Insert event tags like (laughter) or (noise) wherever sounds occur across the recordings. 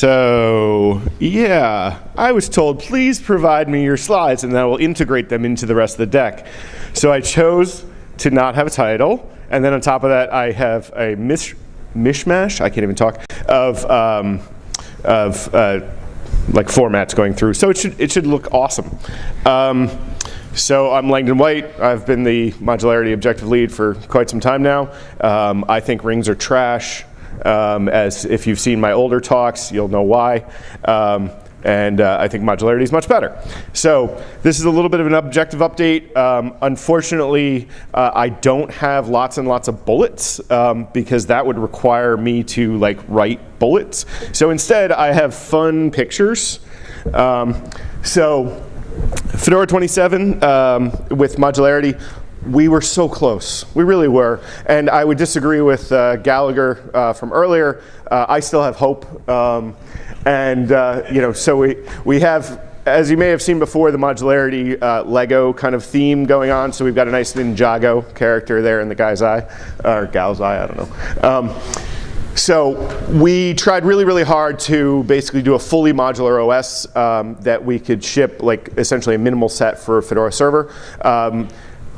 So, yeah, I was told, please provide me your slides and I will integrate them into the rest of the deck. So I chose to not have a title. And then on top of that, I have a mish mishmash, I can't even talk, of, um, of uh, like formats going through. So it should, it should look awesome. Um, so I'm Langdon White. I've been the modularity objective lead for quite some time now. Um, I think rings are trash. Um, as if you've seen my older talks, you'll know why. Um, and uh, I think modularity is much better. So this is a little bit of an objective update. Um, unfortunately, uh, I don't have lots and lots of bullets um, because that would require me to like write bullets. So instead, I have fun pictures. Um, so Fedora 27 um, with modularity, we were so close. We really were. And I would disagree with uh, Gallagher uh, from earlier. Uh, I still have hope. Um, and uh, you know, so we, we have, as you may have seen before, the modularity uh, Lego kind of theme going on. So we've got a nice Ninjago character there in the guy's eye, or gal's eye, I don't know. Um, so we tried really, really hard to basically do a fully modular OS um, that we could ship like essentially a minimal set for Fedora server. Um,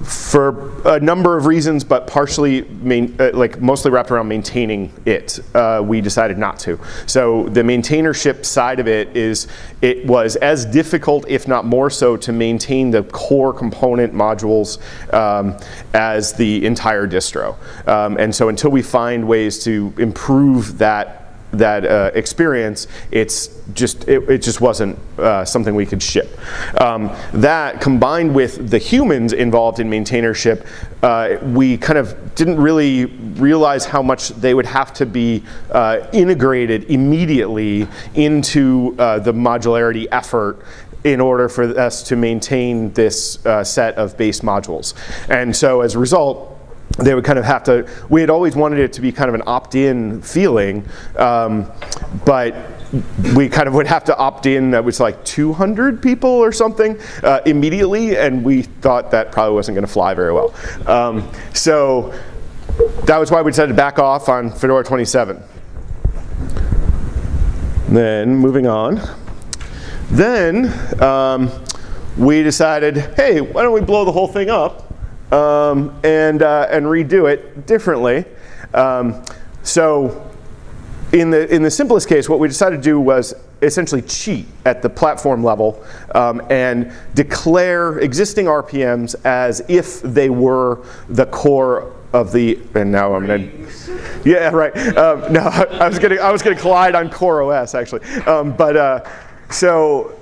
for a number of reasons, but partially, main, uh, like mostly wrapped around maintaining it, uh, we decided not to. So the maintainership side of it is, it was as difficult, if not more so, to maintain the core component modules um, as the entire distro. Um, and so until we find ways to improve that that uh, experience, it's just it, it just wasn't uh, something we could ship. Um, that combined with the humans involved in maintainership, uh, we kind of didn't really realize how much they would have to be uh, integrated immediately into uh, the modularity effort in order for us to maintain this uh, set of base modules. And so as a result, they would kind of have to, we had always wanted it to be kind of an opt-in feeling, um, but we kind of would have to opt in, that was like 200 people or something uh, immediately, and we thought that probably wasn't gonna fly very well. Um, so that was why we decided to back off on Fedora 27. Then moving on. Then um, we decided, hey, why don't we blow the whole thing up um, and, uh, and redo it differently. Um, so in the, in the simplest case, what we decided to do was essentially cheat at the platform level um, and declare existing RPMs as if they were the core of the, and now I'm gonna, yeah, right. Um, no, (laughs) I was gonna, I was gonna collide on Core OS actually. Um, but uh, so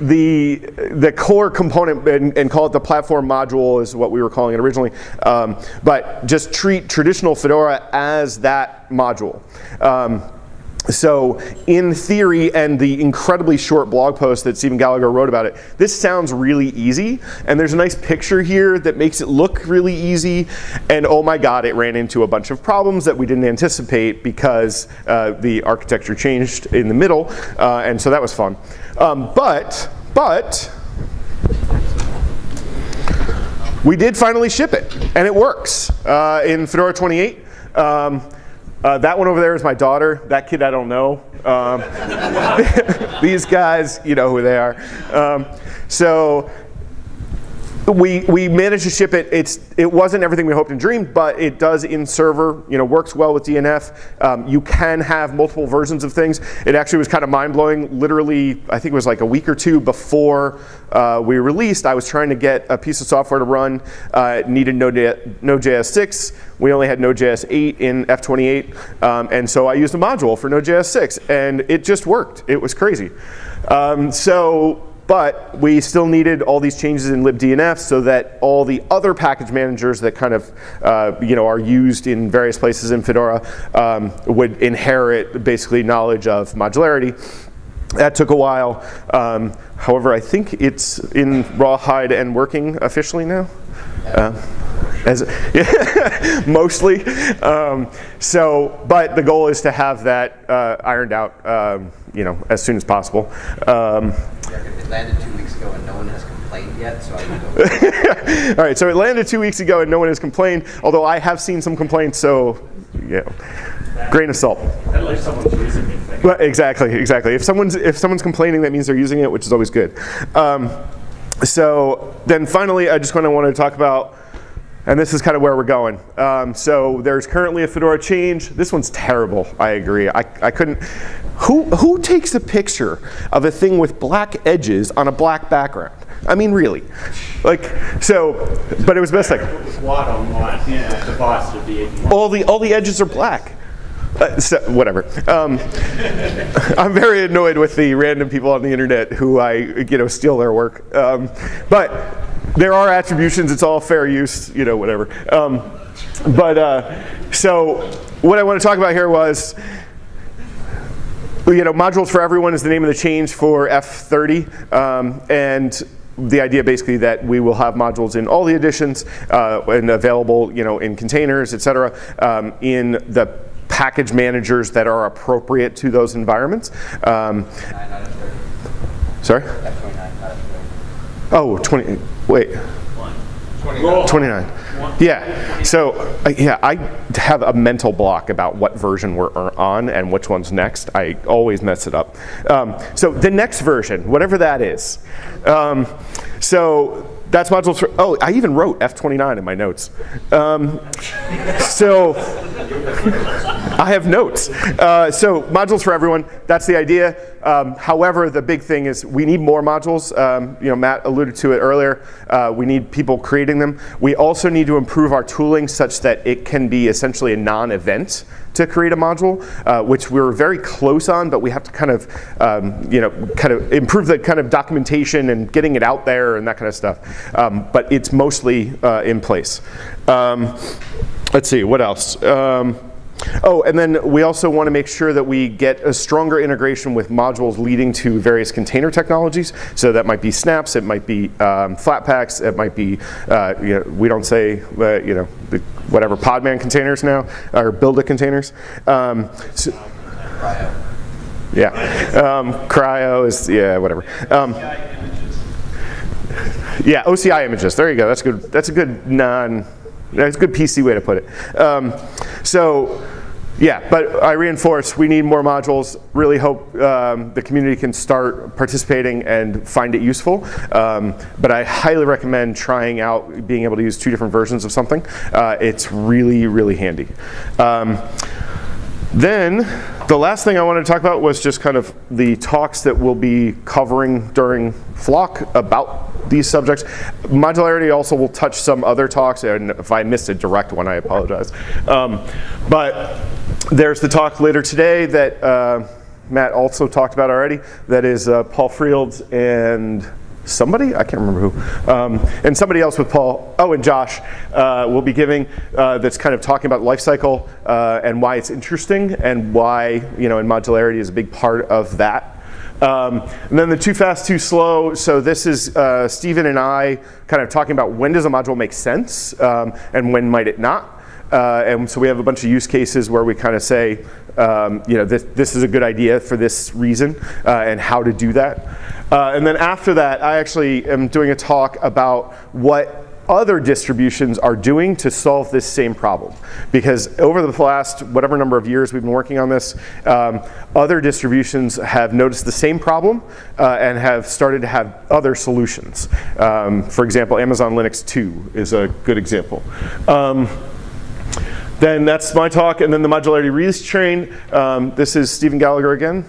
the, the core component, and, and, call it the platform module is what we were calling it originally, um, but just treat traditional Fedora as that module. Um, so in theory, and the incredibly short blog post that Stephen Gallagher wrote about it, this sounds really easy. And there's a nice picture here that makes it look really easy. And oh my God, it ran into a bunch of problems that we didn't anticipate because uh, the architecture changed in the middle. Uh, and so that was fun. Um, but, but, we did finally ship it, and it works uh, in Fedora 28. Um, uh, that one over there is my daughter. That kid I don't know. Um, (laughs) these guys, you know who they are. Um, so we, we managed to ship it. It's, it wasn't everything we hoped and dreamed, but it does in server, you know, works well with DNF. Um, you can have multiple versions of things. It actually was kind of mind blowing. Literally, I think it was like a week or two before uh, we released, I was trying to get a piece of software to run. Uh, it needed Node.js 6. We only had Node.js 8 in F28. Um, and so I used a module for Node.js 6 and it just worked. It was crazy. Um, so but we still needed all these changes in libdnf so that all the other package managers that kind of uh, you know, are used in various places in Fedora um, would inherit basically knowledge of modularity. That took a while. Um, however, I think it's in Rawhide and working officially now. Uh, as (laughs) mostly. Um, so, but the goal is to have that uh, ironed out, um, you know, as soon as possible. Um, it landed two weeks ago and no one has complained yet, so I (laughs) All right, so it landed two weeks ago and no one has complained, although I have seen some complaints, so, yeah. grain of salt. At least someone's using it. Well, exactly, exactly. If someone's if someone's complaining, that means they're using it, which is always good. So then finally, I just kind of want to talk about, and this is kind of where we're going. Um, so there's currently a Fedora change. This one's terrible. I agree. I, I couldn't. Who who takes a picture of a thing with black edges on a black background? I mean, really, like so. But it was best like White on my would be all the all the edges are black. Uh, so, whatever. Um, (laughs) I'm very annoyed with the random people on the internet who I, you know, steal their work. Um, but there are attributions. It's all fair use. You know, whatever. Um, but uh, so what I want to talk about here was. You know, modules for everyone is the name of the change for F30, um, and the idea basically that we will have modules in all the editions uh, and available, you know, in containers, et cetera, um, in the package managers that are appropriate to those environments. Um, sorry? Oh, 20, wait, 29. Yeah, so, uh, yeah, I have a mental block about what version we're uh, on and which one's next. I always mess it up. Um, so the next version, whatever that is. Um, so that's modules for, oh, I even wrote F29 in my notes. Um, so, I have notes. Uh, so modules for everyone, that's the idea. Um, however, the big thing is we need more modules. Um, you know, Matt alluded to it earlier. Uh, we need people creating them. We also need to improve our tooling such that it can be essentially a non-event to create a module, uh, which we're very close on, but we have to kind of, um, you know, kind of improve the kind of documentation and getting it out there and that kind of stuff. Um, but it's mostly uh, in place. Um, let's see, what else? Oh, and then we also want to make sure that we get a stronger integration with modules leading to various container technologies. So that might be snaps, it might be um, Flatpaks, it might be, uh, you know, we don't say, uh, you know, whatever Podman containers now, or Buildah containers. Um, so, yeah, um, CRI-O is, yeah, whatever. Um, yeah, OCI images. There you go. That's good. That's a good non. That's a good PC way to put it. Um, so, yeah, but I reinforce we need more modules. Really hope um, the community can start participating and find it useful. Um, but I highly recommend trying out being able to use two different versions of something. Uh, it's really, really handy. Um, then the last thing I wanted to talk about was just kind of the talks that we'll be covering during Flock about these subjects. Modularity also will touch some other talks, and if I missed a direct one, I apologize. Um, but there's the talk later today that uh, Matt also talked about already. That is uh, Paul Frields and somebody, I can't remember who, um, and somebody else with Paul, oh, and Josh uh, will be giving uh, that's kind of talking about life cycle uh, and why it's interesting and why, you know, and modularity is a big part of that. Um, and then the too fast, too slow. So this is uh, Stephen and I kind of talking about when does a module make sense um, and when might it not. Uh, and so we have a bunch of use cases where we kind of say, um, you know, this, this, is a good idea for this reason uh, and how to do that. Uh, and then after that, I actually am doing a talk about what other distributions are doing to solve this same problem. Because over the last whatever number of years we've been working on this, um, other distributions have noticed the same problem uh, and have started to have other solutions. Um, for example, Amazon Linux 2 is a good example. Um, then that's my talk, and then the modularity release train. Um, this is Stephen Gallagher again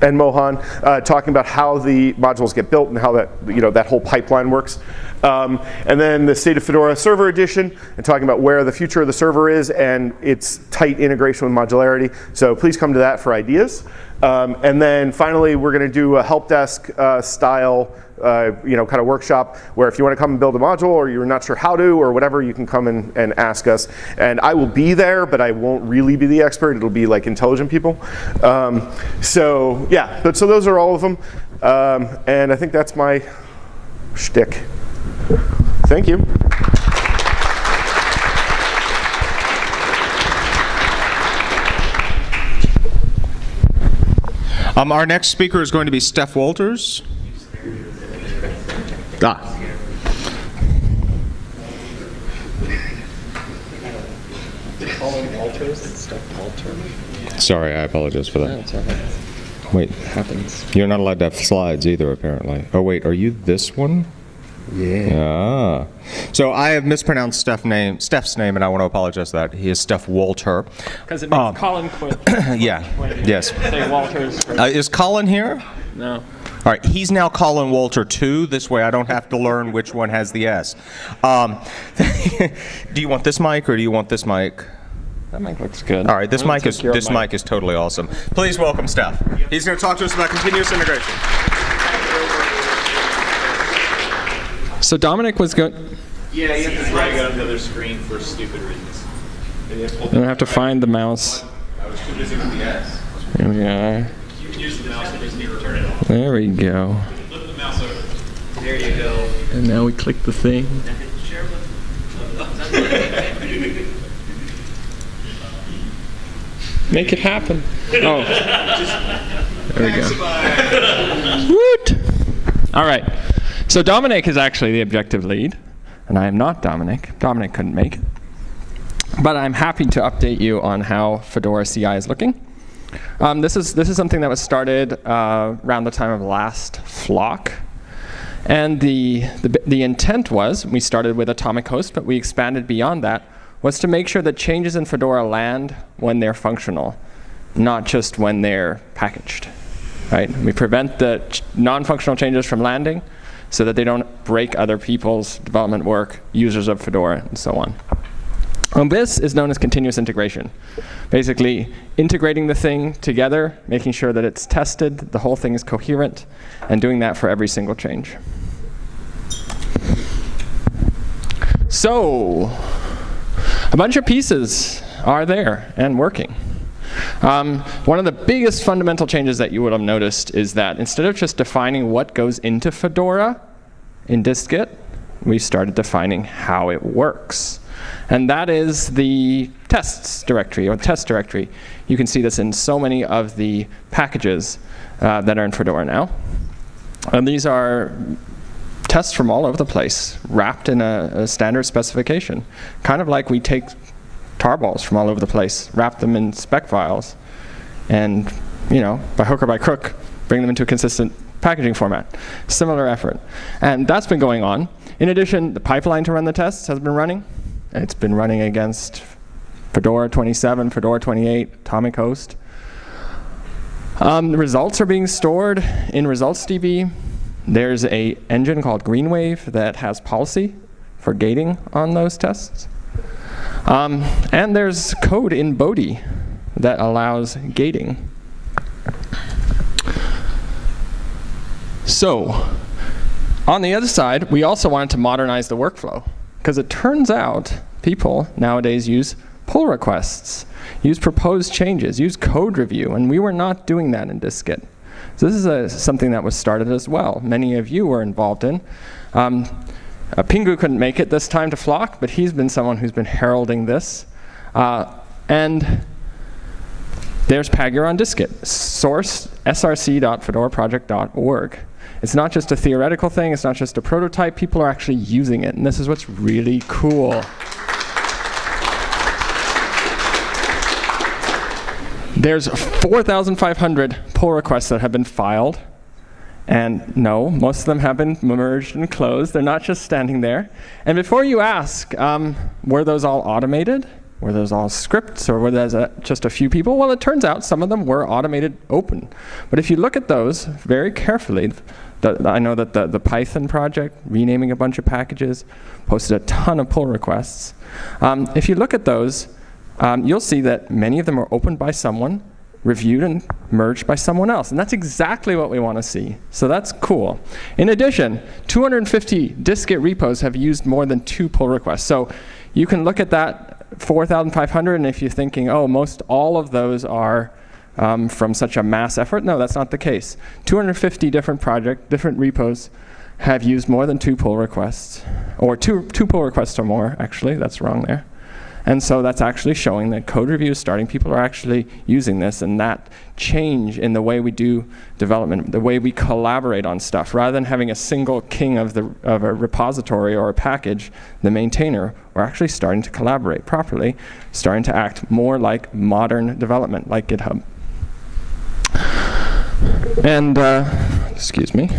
and Mohan uh, talking about how the modules get built and how that you know that whole pipeline works. Um, and then the State of Fedora Server Edition and talking about where the future of the server is and its tight integration with modularity. So please come to that for ideas. Um, and then finally, we're going to do a help desk uh, style uh, you know, kind of workshop where if you want to come and build a module or you're not sure how to or whatever, you can come and, and ask us. And I will be there, but I won't really be the expert. It'll be like intelligent people. Um, so yeah, but so those are all of them. Um, and I think that's my shtick. Thank you. Um, our next speaker is going to be Stef Walters. Ah. Sorry, I apologize for that. That's all right. Wait, Happens. you're not allowed to have slides either, apparently. Oh, wait, are you this one? Yeah. Ah. So I have mispronounced Stef name, Stef's name, and I want to apologize for that. He is Stef Walter. Because it makes Um, Colin quit. (coughs) yeah. Yes. Say Walters. Uh, is Colin here? no. All right, he's now Colin Walter too. This way I don't have to learn which one has the S. Um, (laughs) do you want this mic or do you want this mic? That mic looks good. All right, this mic is take your this mic is totally awesome. Please welcome Stef. He's going to talk to us about continuous integration. So Dominic was going. Yeah, you have to drag it on the other screen for stupid reasons. I don't have to find the mouse. I was too busy with the S. Here we are. You can use the mouse, you just need to turn it on. There we go. Flip the mouse over. There you go. And now we click the thing. Make it happen. Oh. There we go. Woot! All right. So Dominic is actually the objective lead, and I am not Dominic. Dominic couldn't make it. But I'm happy to update you on how Fedora CI is looking. Um, this, is, this is something that was started uh, around the time of last flock. And the, the, the intent was, we started with atomic host, but we expanded beyond that, was to make sure that changes in Fedora land when they're functional, not just when they're packaged. Right? We prevent the non-functional changes from landing so that they don't break other people's development work, users of Fedora, and so on. And this is known as continuous integration. Basically, integrating the thing together, making sure that it's tested, the whole thing is coherent, and doing that for every single change. So, a bunch of pieces are there and working. Um, one of the biggest fundamental changes that you would have noticed is that instead of just defining what goes into Fedora in dist-git, we started defining how it works. And that is the tests directory, or test directory. You can see this in so many of the packages uh, that are in Fedora now. And these are tests from all over the place, wrapped in a, a standard specification. Kind of like we take tarballs from all over the place, wrap them in spec files, and, you know, by hook or by crook, bring them into a consistent packaging format. Similar effort. And that's been going on. In addition, the pipeline to run the tests has been running. It's been running against Fedora 27, Fedora 28, Atomic Host. Um, the results are being stored in ResultsDB. There's a engine called Greenwave that has policy for gating on those tests. Um, and there's code in Bodhi that allows gating. So, on the other side, we also wanted to modernize the workflow because it turns out people nowadays use pull requests, use proposed changes, use code review, and we were not doing that in dist-git. So this is a, something that was started as well. Many of you were involved in. Um, uh, Pingou couldn't make it this time to Flock, but he's been someone who's been heralding this. Uh, and there's Pagure on dist-git, source src.fedoraproject.org. It's not just a theoretical thing, it's not just a prototype, people are actually using it, and this is what's really cool. There's 4,500 pull requests that have been filed. And no, most of them have been merged and closed. They're not just standing there. And before you ask, um, were those all automated? Were those all scripts or were those uh, just a few people? Well, it turns out some of them were automated open. But if you look at those very carefully, the, I know that the, the Python project, renaming a bunch of packages, posted a ton of pull requests. Um, if you look at those, um, you'll see that many of them are opened by someone, reviewed and merged by someone else. And that's exactly what we want to see. So that's cool. In addition, 250 dist-git repos have used more than two pull requests. So you can look at that 4,500, and if you're thinking, oh, most all of those are um, from such a mass effort, no, that's not the case. 250 different project, different repos have used more than two pull requests, or two, two pull requests or more, actually, that's wrong there. And so that's actually showing that code review is starting. People are actually using this, and that change in the way we do development, the way we collaborate on stuff, rather than having a single king of, the, of a repository or a package, the maintainer, we're actually starting to collaborate properly, starting to act more like modern development, like GitHub. And, uh, excuse me.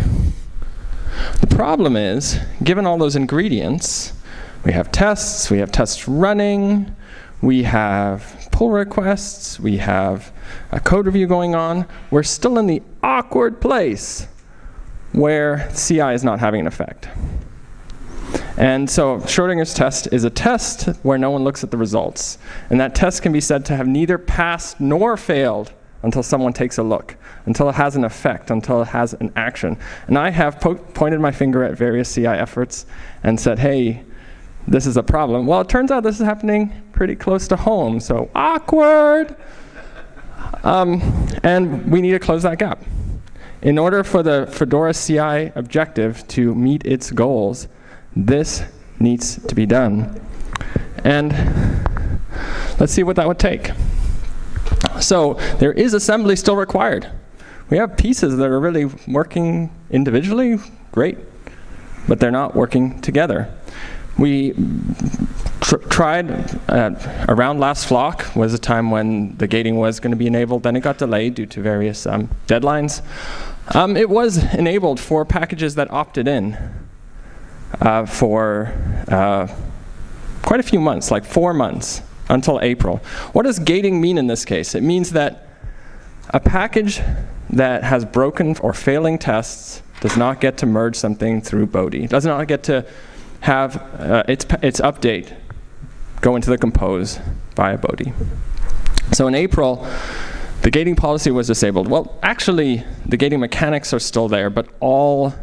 The problem is, given all those ingredients, we have tests, we have tests running, we have pull requests, we have a code review going on. We're still in the awkward place where CI is not having an effect. And so Schrodinger's test is a test where no one looks at the results. And that test can be said to have neither passed nor failed until someone takes a look, until it has an effect, until it has an action. And I have po pointed my finger at various CI efforts and said, hey, this is a problem. Well, it turns out this is happening pretty close to home, so awkward. Um, and we need to close that gap. In order for the Fedora CI objective to meet its goals, this needs to be done. And let's see what that would take. So there is assembly still required. We have pieces that are really working individually, great, but they're not working together. We tr tried uh, around last flock was a time when the gating was going to be enabled. Then it got delayed due to various um, deadlines. Um, it was enabled for packages that opted in uh, for uh, quite a few months, like four months until April. What does gating mean in this case? It means that a package that has broken or failing tests does not get to merge something through Bodhi. Does not get to have uh, its, its update go into the compose via Bodhi. So in April, the gating policy was disabled. Well, actually, the gating mechanics are still there, but all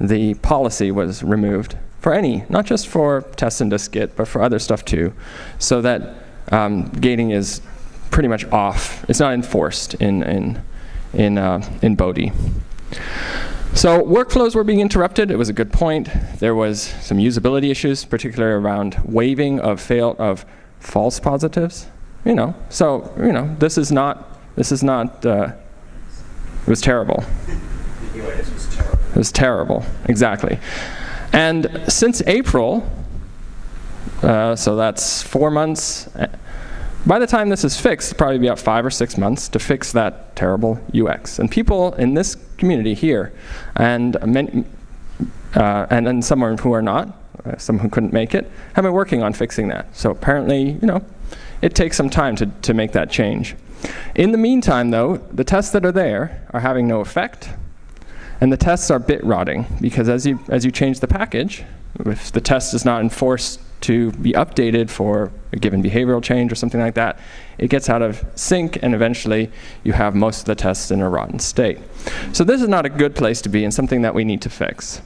the policy was removed for any, not just for tests and dist-git, but for other stuff too, so that um, gating is pretty much off. It's not enforced in, in, in, uh, in Bodhi. So workflows were being interrupted. It was a good point. There was some usability issues, particularly around waiving of fail of false positives. You know, so you know, this is not this is not. Uh, it was terrible. It was terrible, exactly. And since April, uh, so that's four months. By the time this is fixed, it'll probably be about five or six months to fix that terrible UX. And people in this community here, and many, uh, and then some who are not, uh, some who couldn't make it, have been working on fixing that. So apparently, you know, it takes some time to, to make that change. In the meantime, though, the tests that are there are having no effect, and the tests are bit rotting, because as you, as you change the package, if the test is not enforced to be updated for a given behavioral change or something like that, it gets out of sync and eventually you have most of the tests in a rotten state. So this is not a good place to be and something that we need to fix.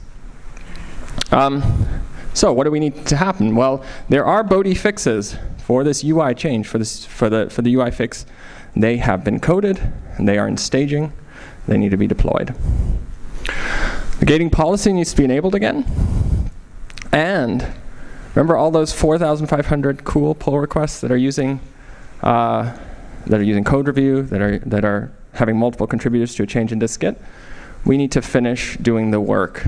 Um, so what do we need to happen? Well, there are Bodhi fixes for this UI change, for, this, for, the, for the UI fix. They have been coded, and they are in staging. They need to be deployed. The gating policy needs to be enabled again. And Remember all those 4,500 cool pull requests that are using uh, that are using code review, that are that are having multiple contributors to a change in dist-git? We need to finish doing the work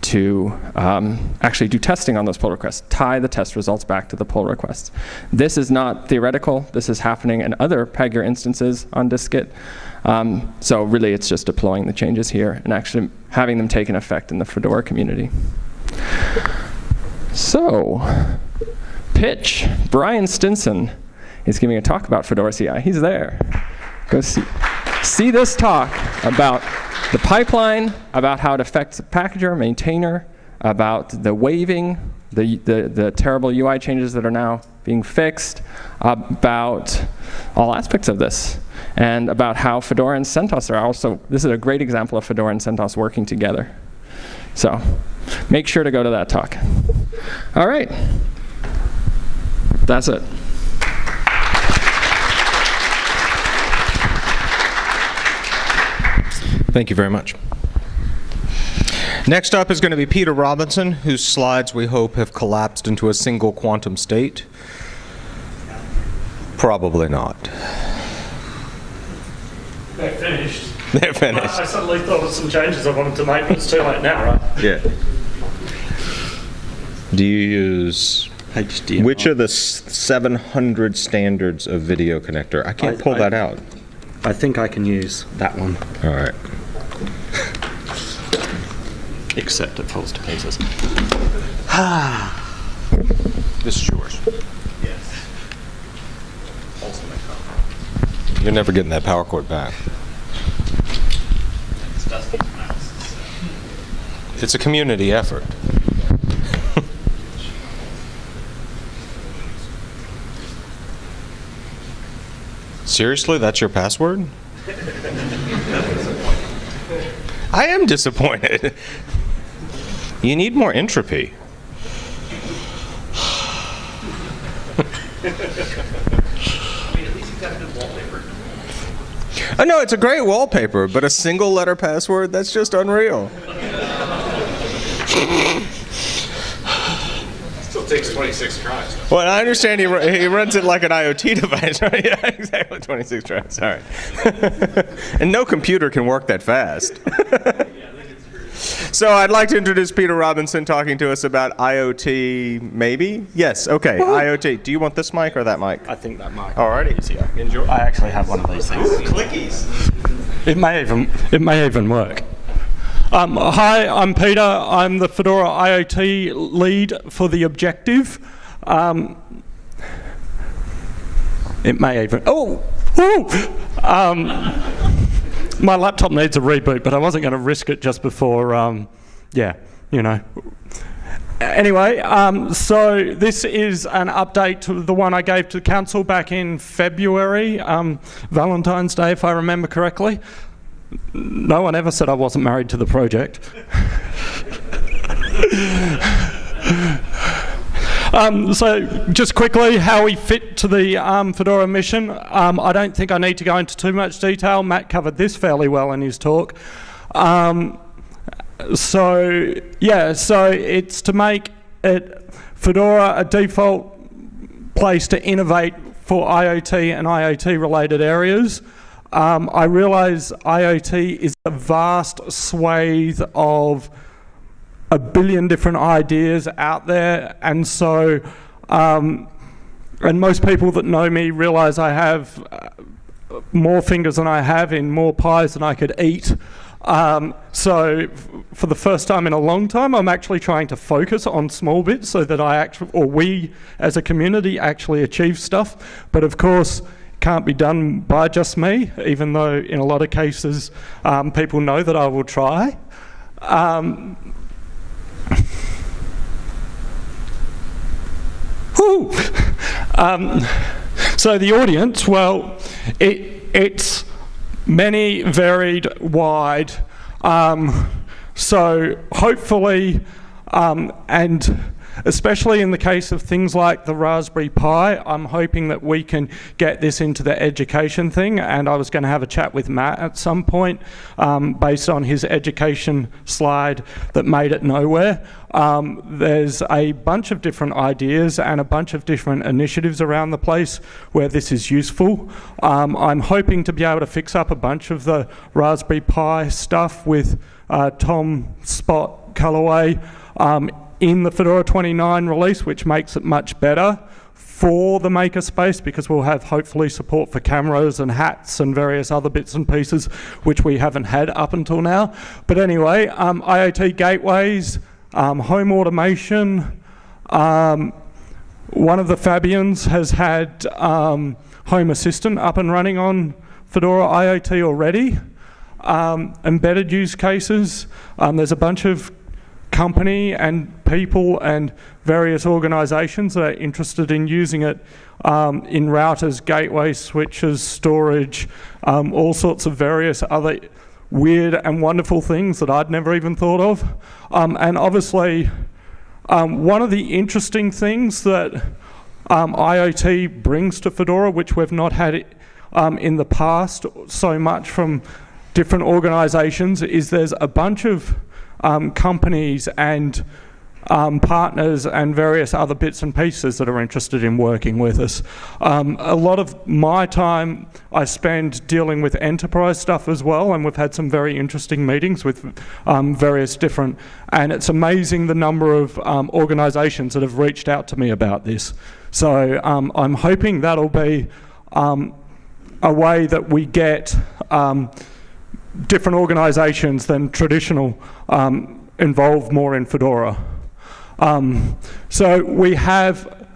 to um, actually do testing on those pull requests, tie the test results back to the pull requests. This is not theoretical. This is happening in other Pagure instances on dist-git. Um, so really, it's just deploying the changes here and actually having them take an effect in the Fedora community. So, pitch. Brian Stinson is giving a talk about Fedora CI. He's there. Go see, see this talk about the pipeline, about how it affects the packager, maintainer, about the waiving, the, the, the terrible UI changes that are now being fixed, about all aspects of this, and about how Fedora and CentOS are also, this is a great example of Fedora and CentOS working together. So make sure to go to that talk. All right. That's it. Thank you very much. Next up is going to be Peter Robinson, whose slides we hope have collapsed into a single quantum state. Probably not. They're finished. They're finished. I suddenly thought of some changes I wanted to make, but it's too late now, right? Yeah. Do you use HDMI. which of the 700 standards of video connector? I can't I- pull I- that out. I think I can use that one. All right. Except it falls to pieces. (sighs) This is yours. You're never getting that power cord back. It's Dusty's mouse. It's a community effort. Seriously, that's your password? I am disappointed. You need more entropy. I know it's a great wallpaper, but a single letter password, that's just unreal. Still takes 26 tries. though. Well, I understand he, he runs it like an IoT (laughs) device, right? (laughs) Yeah, exactly. 26 tries. All right. (laughs) and no computer can work that fast. so I'd like to introduce Peter Robinson talking to us about IoT, maybe? Yes, okay. IoT. Do you want this mic or that mic? I think that mic. All righty. Enjoy. I actually have one of these things. Clickies. It may even it may even work. Um, hi, I'm Peter. I'm the Fedora IoT lead for the Objective. Um, it may even oh! Um, my laptop needs a reboot, but I wasn't going to risk it just before. Um, yeah, you know. Anyway, um, so this is an update to the one I gave to council back in February, um, Valentine's Day, if I remember correctly. No one ever said I wasn't married to the project. Um, so, just quickly, how we fit to the um, Fedora mission. Um, I don't think I need to go into too much detail. Matt covered this fairly well in his talk. Um, so, yeah, so it's to make it Fedora a default place to innovate for IoT and IoT related areas. Um, I realize IoT is a vast swathe of a billion different ideas out there, and so, um, and most people that know me realize I have uh, more fingers than I have in more pies than I could eat. Um, so, for the first time in a long time, I'm actually trying to focus on small bits so that I actually, or we as a community, actually achieve stuff. But of course, can't be done by just me, even though in a lot of cases um, people know that I will try. Um, Um, so the audience, well, it, it's many, varied, wide. Um, so hopefully, um, and especially in the case of things like the Raspberry Pi, I'm hoping that we can get this into the education thing. And I was going to have a chat with Matt at some point um, based on his education slide that made it nowhere. Um, there's a bunch of different ideas and a bunch of different initiatives around the place where this is useful. Um, I'm hoping to be able to fix up a bunch of the Raspberry Pi stuff with uh, Tom Spot Callaway um, in the Fedora 29 release, which makes it much better for the makerspace because we'll have hopefully support for cameras and hats and various other bits and pieces which we haven't had up until now. But anyway, um, IoT gateways, um, home automation. Um, one of the Fabians has had um, Home Assistant up and running on Fedora IoT already. Um, embedded use cases. Um, there's a bunch of company and people and various organizations that are interested in using it um, in routers, gateways, switches, storage, um, all sorts of various other weird and wonderful things that I'd never even thought of. Um, and obviously, um, one of the interesting things that um, IoT brings to Fedora, which we've not had um, in the past so much from different organizations, is there's a bunch of um, companies and um, partners and various other bits and pieces that are interested in working with us. Um, a lot of my time I spend dealing with enterprise stuff as well, and we've had some very interesting meetings with um, various different, and it's amazing the number of um, organisations that have reached out to me about this. So um, I'm hoping that'll be um, a way that we get different organisations than traditional um, involved more in Fedora. Um, so we have,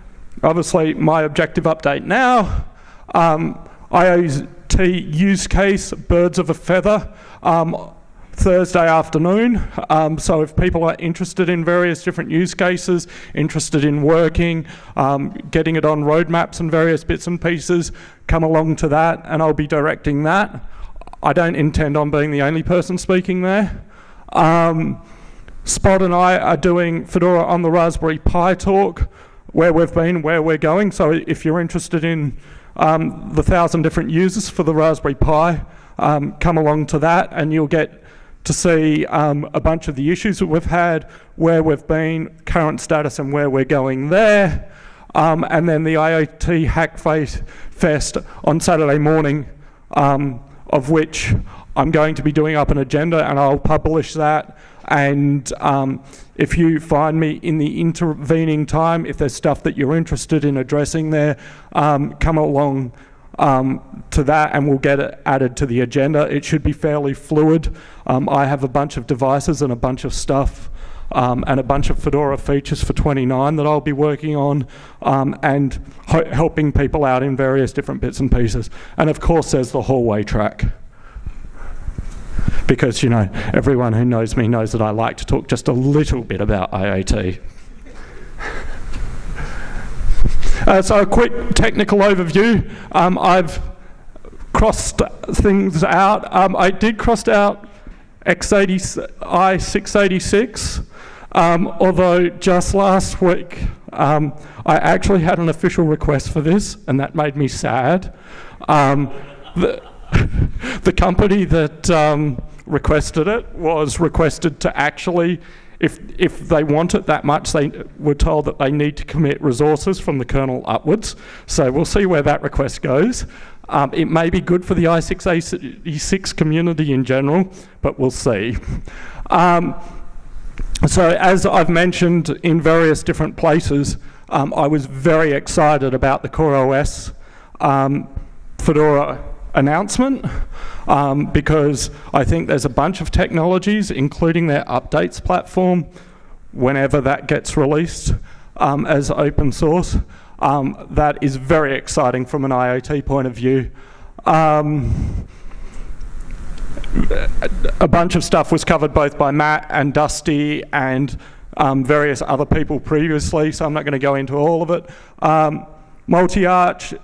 obviously, my objective update now. Um, IoT use case, birds of a feather. Um, Thursday afternoon. Um, so if people are interested in various different use cases, interested in working, um, getting it on roadmaps and various bits and pieces, come along to that and I'll be directing that. I don't intend on being the only person speaking there. Um, Spot and I are doing Fedora on the Raspberry Pi talk, where we've been, where we're going. So if you're interested in um, the thousand different users for the Raspberry Pi, um, come along to that and you'll get to see um, a bunch of the issues that we've had, where we've been, current status and where we're going there. Um, and then the IoT Hack Fest on Saturday morning, um, of which I'm going to be doing up an agenda and I'll publish that. And um, if you find me in the intervening time, if there's stuff that you're interested in addressing there, um, come along um, to that and we'll get it added to the agenda. It should be fairly fluid. Um, I have a bunch of devices and a bunch of stuff um, and a bunch of Fedora features for 29 that I'll be working on um, and helping people out in various different bits and pieces. And of course there's the hallway track. Because, you know, everyone who knows me knows that I like to talk just a little bit about IoT. Uh, so a quick technical overview. Um, I've crossed things out. Um, I did cross out x80, i686, um, although just last week um, I actually had an official request for this, and that made me sad. Um, the, (laughs) the company that um, requested it was requested to actually if, if they want it that much, they were told that they need to commit resources from the kernel upwards. So we'll see where that request goes. Um, it may be good for the i686 community in general, but we'll see. Um, so as I've mentioned in various different places, um, I was very excited about the CoreOS um, Fedora announcement um, because I think there's a bunch of technologies, including their updates platform, whenever that gets released um, as open source, um, that is very exciting from an IoT point of view. Um, a bunch of stuff was covered both by Matt and Dusty and um, various other people previously, so I'm not going to go into all of it. Um, multi-arch,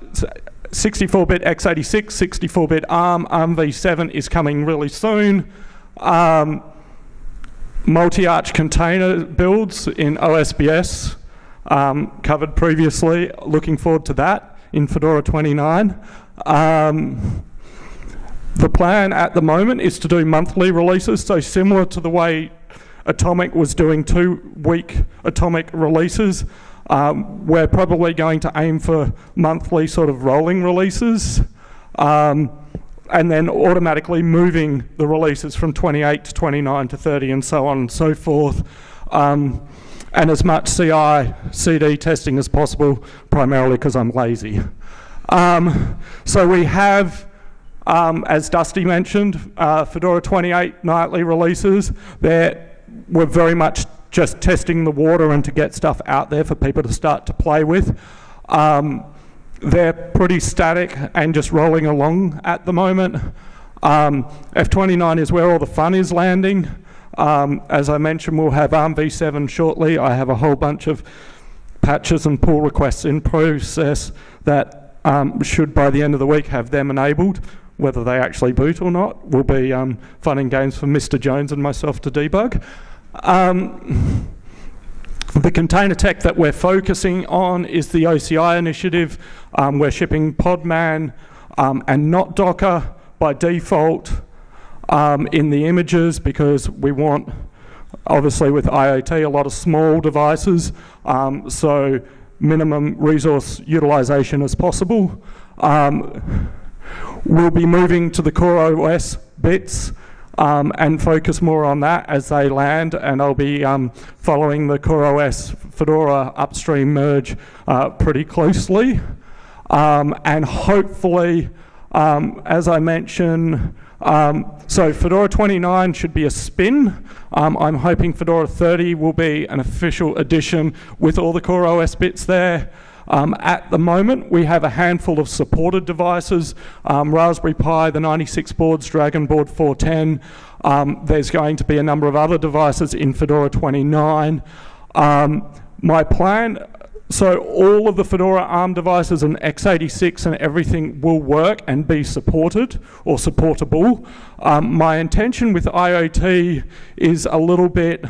64-bit x86, 64-bit ARM, ARM v7 is coming really soon. Um, Multi-arch container builds in OSBS, um, covered previously. Looking forward to that in Fedora 29. Um, the plan at the moment is to do monthly releases, so similar to the way Atomic was doing two-week Atomic releases. Um, we're probably going to aim for monthly sort of rolling releases um, and then automatically moving the releases from 28 to 29 to 30 and so on and so forth. Um, and as much CI, CD testing as possible, primarily because I'm lazy. Um, so we have, um, as Dusty mentioned, uh, Fedora 28 nightly releases. They're, we're very much just testing the water and to get stuff out there for people to start to play with. Um, they're pretty static and just rolling along at the moment. Um, F29 is where all the fun is landing. Um, as I mentioned, we'll have ARM v7 shortly. I have a whole bunch of patches and pull requests in process that um, should by the end of the week have them enabled. Whether they actually boot or not will be um, fun and games for Mr. Jones and myself to debug. Um, the container tech that we're focusing on is the OCI initiative. Um, we're shipping Podman um, and not Docker by default um, in the images because we want obviously with IoT, a lot of small devices, um, so minimum resource utilization as possible. Um, we'll be moving to the Core OS bits um, and focus more on that as they land, and I'll be um, following the CoreOS Fedora upstream merge uh, pretty closely. Um, and hopefully, as I mentioned, um, so Fedora 29 should be a spin. Um, I'm hoping Fedora 30 will be an official edition with all the core OS bits there. Um, at the moment, we have a handful of supported devices, um, Raspberry Pi, the 96 boards, Dragon Board 410. Um, there's going to be a number of other devices in Fedora 29. Um, my plan, so all of the Fedora ARM devices and x86 and everything will work and be supported or supportable. Um, my intention with IoT is a little bit,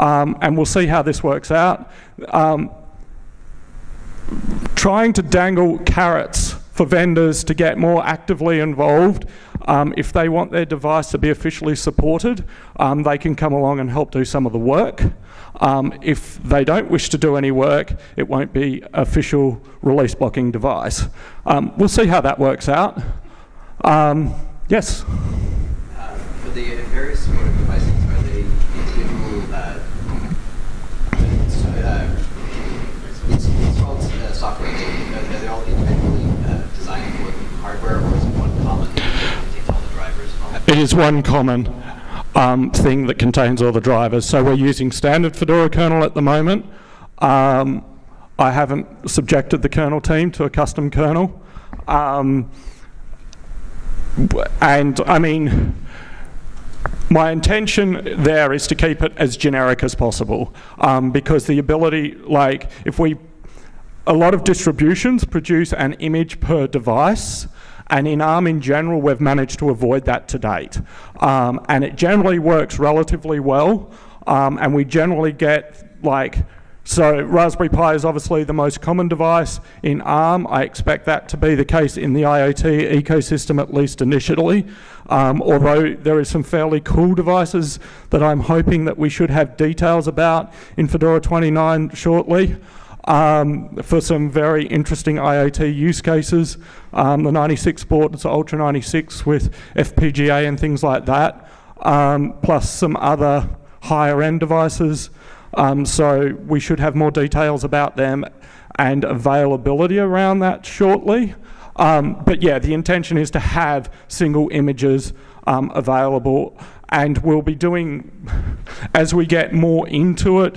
um, and we'll see how this works out, um, trying to dangle carrots for vendors to get more actively involved. Um, if they want their device to be officially supported, um, they can come along and help do some of the work. Um, if they don't wish to do any work, it won't be official release blocking device. Um, we'll see how that works out. Um, yes? Uh, for the various supported devices, are they individual uh, uh, it's, it's called uh, software. Are they all individually uh, designed for hardware, or is it one common that contains all the drivers and all that? It is one common um, thing that contains all the drivers. So we're using standard Fedora kernel at the moment. Um, I haven't subjected the kernel team to a custom kernel. Um, and I mean, my intention there is to keep it as generic as possible um, because the ability, like, if we, a lot of distributions produce an image per device, and in ARM in general, we've managed to avoid that to date. Um, and it generally works relatively well, um, and we generally get like so Raspberry Pi is obviously the most common device in ARM. I expect that to be the case in the IoT ecosystem, at least initially. Um, although there is some fairly cool devices that I'm hoping that we should have details about in Fedora 29 shortly. Um, for some very interesting IoT use cases. Um, the 96 board is Ultra 96 with FPGA and things like that, um, plus some other higher end devices. Um, so we should have more details about them and availability around that shortly. Um, but yeah, the intention is to have single images um, available and we'll be doing, (laughs) as we get more into it,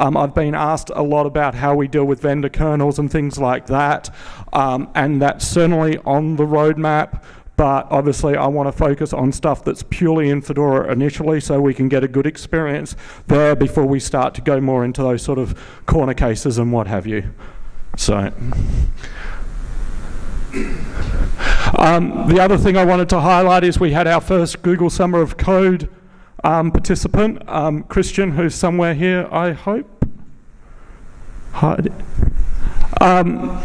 um, I've been asked a lot about how we deal with vendor kernels and things like that, um, and that's certainly on the roadmap but obviously I want to focus on stuff that's purely in Fedora initially so we can get a good experience there before we start to go more into those sort of corner cases and what have you. So. Um, the other thing I wanted to highlight is we had our first Google Summer of Code um, participant, um, Christian, who's somewhere here, I hope. Um, (laughs)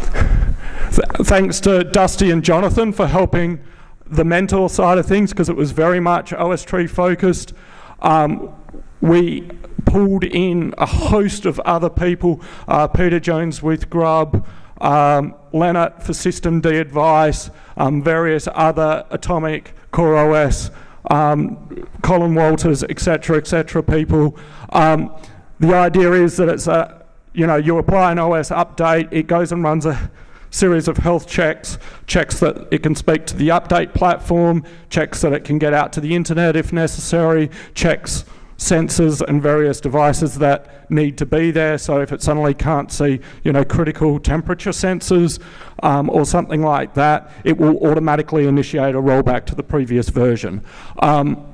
th thanks to Dusty and Jonathan for helping the mental side of things because it was very much OSTree focused. Um, we pulled in a host of other people, uh, Peter Jones with Grub, um, Lennart for systemd advice, um, various other Atomic, CoreOS, um, Colin Walters, etc., etc. people. Um, the idea is that it's a, you know, you apply an OS update, it goes and runs a series of health checks, checks that it can speak to the update platform, checks that it can get out to the internet if necessary, checks sensors and various devices that need to be there. So if it suddenly can't see, you know, critical temperature sensors um, or something like that, it will automatically initiate a rollback to the previous version. Um,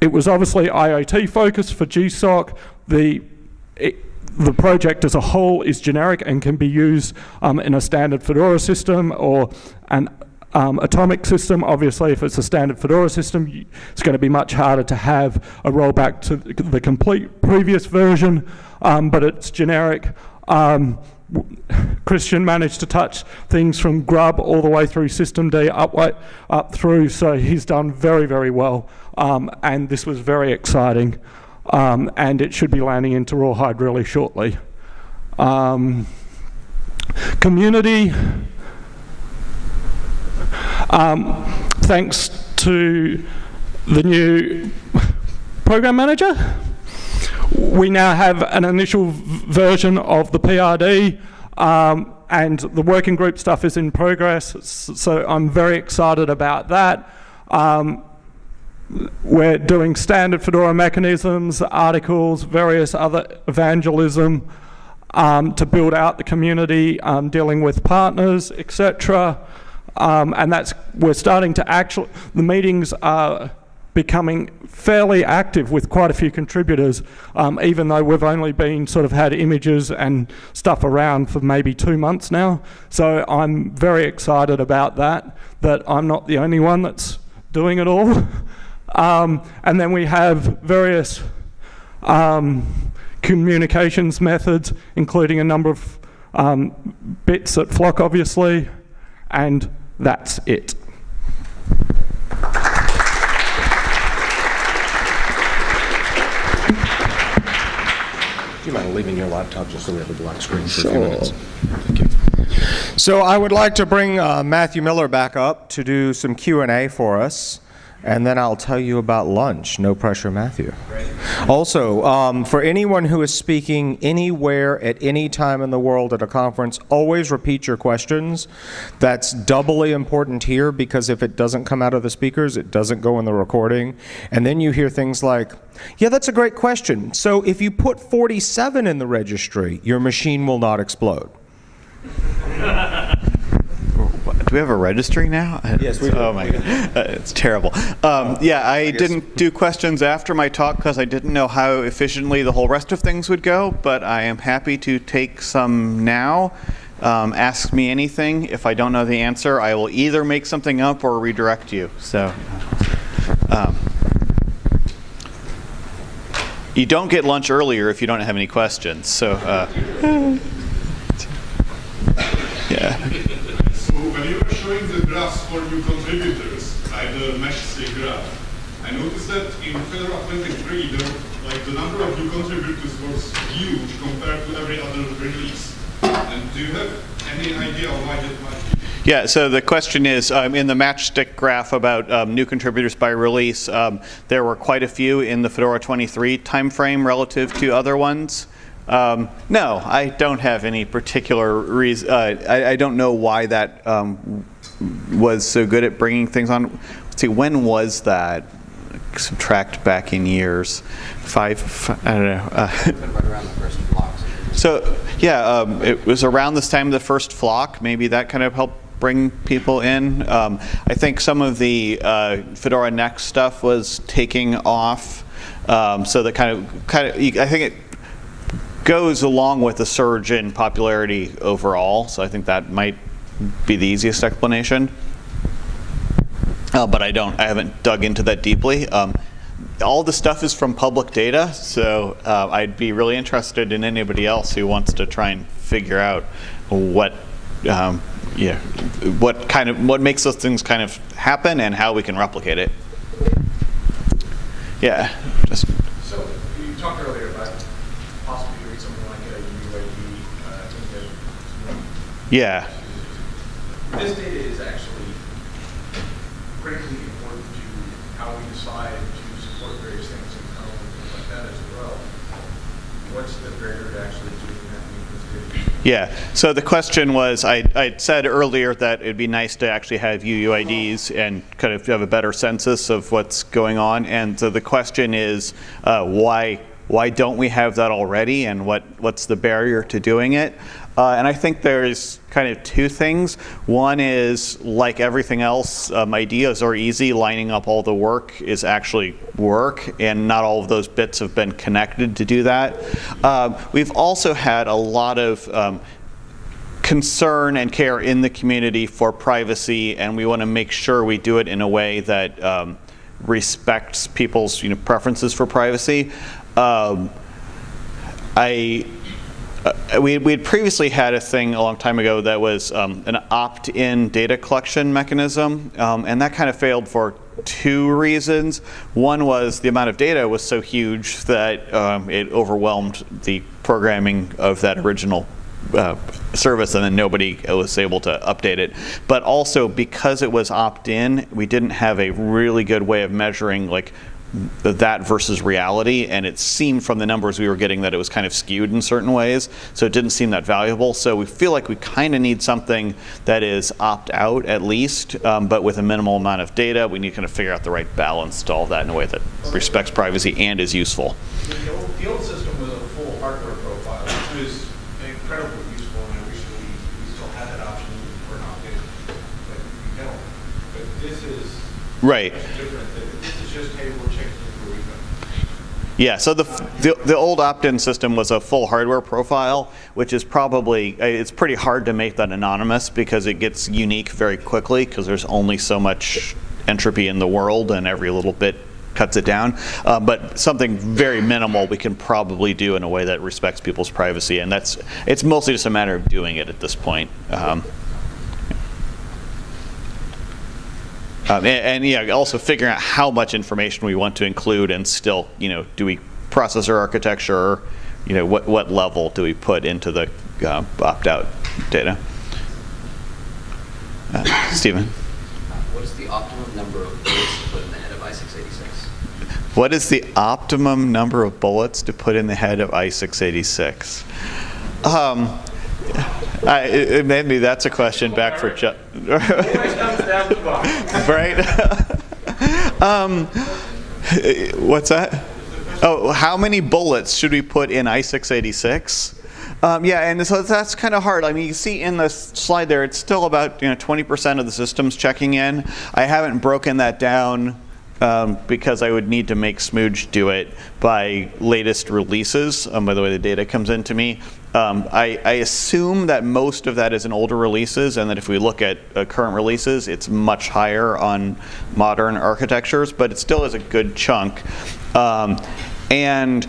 it was obviously IoT focused for GSOC. The it, the project as a whole is generic and can be used um, in a standard Fedora system or an um, atomic system. Obviously, if it's a standard Fedora system, it's going to be much harder to have a rollback to the complete previous version, um, but it's generic. Um, Christian managed to touch things from Grub all the way through systemd up, up through, so he's done very, very well, um, and this was very exciting. um, and it should be landing into Rawhide really shortly. Um, community, um, thanks to the new program manager, we now have an initial version of the PRD, um, and the working group stuff is in progress. So I'm very excited about that. Um, we're doing standard Fedora mechanisms, articles, various other evangelism um, to build out the community, um, dealing with partners, etc. Um, and that's we're starting to actually the meetings are becoming fairly active with quite a few contributors, um, even though we've only been sort of had images and stuff around for maybe two months now. So I'm very excited about that. That I'm not the only one that's doing it all. (laughs) Um, and then we have various um, communications methods, including a number of um, bits at Flock, obviously, and that's it. Do you mind leaving your laptop just so we have a black screen for a few minutes? Thank you. So I would like to bring uh, Matthew Miller back up to do some Q&A for us, and then I'll tell you about lunch. No pressure, Matthew. Also, um, for anyone who is speaking anywhere at any time in the world at a conference, always repeat your questions. That's doubly important here because if it doesn't come out of the speakers, it doesn't go in the recording. And then you hear things like, yeah, that's a great question. So if you put 47 in the registry, your machine will not explode. (laughs) Do we have a registry now? Yes, we do. Oh my god, Uh, it's terrible. Um, yeah, I, didn't do questions after my talk because I didn't know how efficiently the whole rest of things would go. But I am happy to take some now. Um, ask me anything. If I don't know the answer, I will either make something up or redirect you. So. Um, you don't get lunch earlier if you don't have any questions. So, uh, (laughs) yeah. When you were showing the graphs for new contributors, like the matchstick graph, I noticed that in Fedora 23, the, like the number of new contributors was huge compared to every other release. And do you have any idea why that might be? Yeah, so the question is, um, in the matchstick graph about um, new contributors by release, um, there were quite a few in the Fedora 23 timeframe relative to other ones. Um, no, I don't have any particular reason. Uh, I, I don't know why that um, was so good at bringing things on. Let's see, when was that? Subtract back in years. Five, fi- I don't know. Uh, (laughs) so yeah, um, it was around this time of the first flock. Maybe that kind of helped bring people in. Um, I think some of the uh, Fedora Next stuff was taking off. Um, so that kind of kind of I think it goes along with the surge in popularity overall. So I think that might be the easiest explanation. Uh, but I don't. I haven't dug into that deeply. Um, all the stuff is from public data, so uh, I'd be really interested in anybody else who wants to try and figure out what, um, yeah, what kind of what makes those things kind of happen and how we can replicate it. Yeah, just So you talked earlier about possibly doing something like a UUID uh, in yeah. this data is actually critically important to how we decide to support various things in Chrome and things like that as well. What's the barrier to actually doing that with this data? Yeah. So the question was, I, I said earlier that it'd be nice to actually have UUIDs and kind of have a better census of what's going on. And so the question is, uh, why why don't we have that already, and what what's the barrier to doing it? Uh, and I think there's kind of two things. One is, like everything else, um, ideas are easy. Lining up all the work is actually work, and not all of those bits have been connected to do that. Um, we've also had a lot of um, concern and care in the community for privacy, and we want to make sure we do it in a way that um, respects people's you know, preferences for privacy. Um, I uh, we we had previously had a thing a long time ago that was um, an opt-in data collection mechanism, um, and that kind of failed for two reasons. One was the amount of data was so huge that um, it overwhelmed the programming of that original uh, service and then nobody was able to update it. But also because it was opt-in, we didn't have a really good way of measuring like that versus reality and it seemed from the numbers we were getting that it was kind of skewed in certain ways so it didn't seem that valuable. So we feel like we kind of need something that is opt out at least um, but with a minimal amount of data. We need to kind of figure out the right balance to all that in a way that respects privacy and is useful. The old, the old system was a full hardware profile, which was incredibly useful, and I wish that we, we still had that option. For an opt-in, but we don't. But this is right much different, than- this is just, hey, we'll check it for a week. Yeah, so the, the, the old opt-in system was a full hardware profile, which is probably, uh, it's pretty hard to make that anonymous because it gets unique very quickly because there's only so much entropy in the world and every little bit cuts it down. Uh, but something very minimal we can probably do in a way that respects people's privacy and that's, it's mostly just a matter of doing it at this point. Um, Um, and, and yeah, also figuring out how much information we want to include, and still, you know, do we processor architecture, you know, what what level do we put into the uh, opt-out data? Uh, Stephen, What is the optimum number of bullets to put in the head of i686? what is the optimum number of bullets to put in the head of i686? Um, I, maybe that's a question back for Chuck. (laughs) right? (laughs) um, what's that? Oh, how many bullets should we put in i686? Um, yeah, and so that's kind of hard. I mean, you see in the slide there, it's still about you know 20% of the systems checking in. I haven't broken that down um, because I would need to make Smooge do it by latest releases, um, by the way the data comes into me. Um, I, I assume that most of that is in older releases, and that if we look at uh, current releases, it's much higher on modern architectures, but it still is a good chunk. Um, and